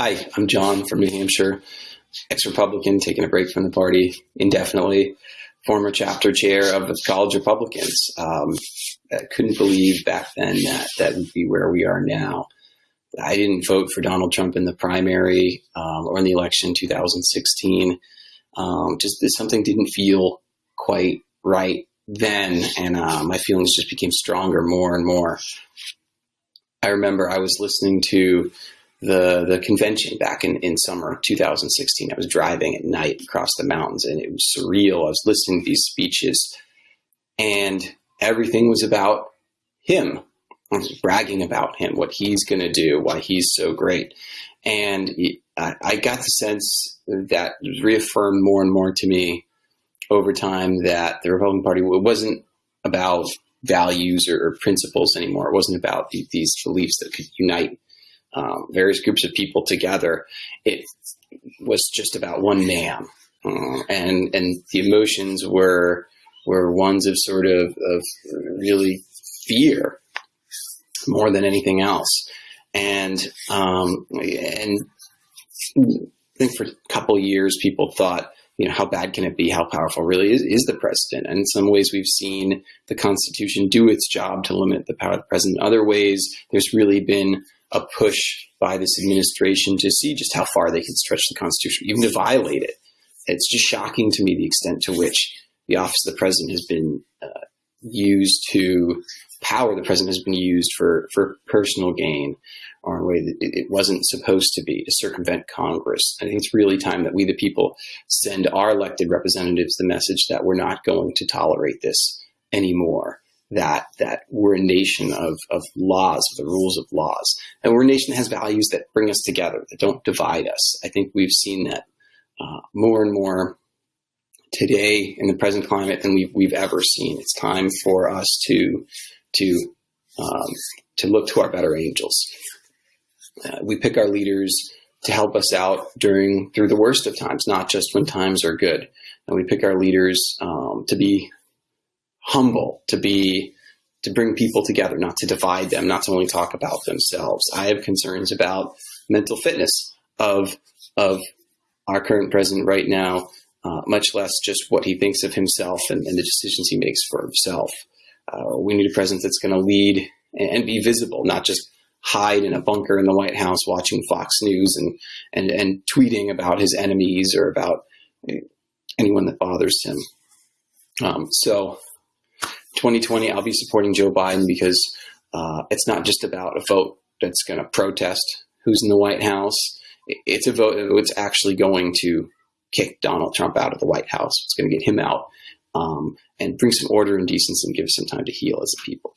Hi, I'm John from New Hampshire, ex Republican, taking a break from the party indefinitely, former chapter chair of the College Republicans. Um, I couldn't believe back then that that would be where we are now. I didn't vote for Donald Trump in the primary um, or in the election 2016. Um, just something didn't feel quite right then, and uh, my feelings just became stronger more and more. I remember I was listening to the the convention back in, in summer 2016. I was driving at night across the mountains and it was surreal. I was listening to these speeches and everything was about him. I was bragging about him, what he's going to do, why he's so great. And I, I got the sense that reaffirmed more and more to me over time that the Republican Party wasn't about values or, or principles anymore. It wasn't about the, these beliefs that could unite um, various groups of people together. It was just about one man, uh, and and the emotions were were ones of sort of of really fear more than anything else, and um, and I think for a couple years people thought you know, how bad can it be? How powerful really is, is the president? And in some ways, we've seen the Constitution do its job to limit the power of the president. In other ways, there's really been a push by this administration to see just how far they can stretch the Constitution, even to violate it. It's just shocking to me the extent to which the office of the president has been uh, used to power the president has been used for, for personal gain or in a way that it, wasn't supposed to be to circumvent Congress. I think it's really time that we, the people, send our elected representatives the message that we're not going to tolerate this anymore that that we're a nation of, of laws, of the rules of laws. And we're a nation that has values that bring us together, that don't divide us. I think we've seen that uh, more and more today in the present climate than we've, we've ever seen. It's time for us to to um, to look to our better angels. Uh, we pick our leaders to help us out during through the worst of times, not just when times are good. And we pick our leaders um, to be humble, to be to bring people together, not to divide them, not to only talk about themselves. I have concerns about mental fitness of of our current president right now, uh, much less just what he thinks of himself and, and the decisions he makes for himself. Uh, we need a president that's going to lead and, and, be visible, not just hide in a bunker in the White House watching Fox News and and and tweeting about his enemies or about anyone that bothers him. Um, so 2020, I'll be supporting Joe Biden because uh, it's not just about a vote that's going to protest who's in the White House. It's a vote that's actually going to kick Donald Trump out of the White House. It's going to get him out um, and bring some order and decency and give us some time to heal as a people.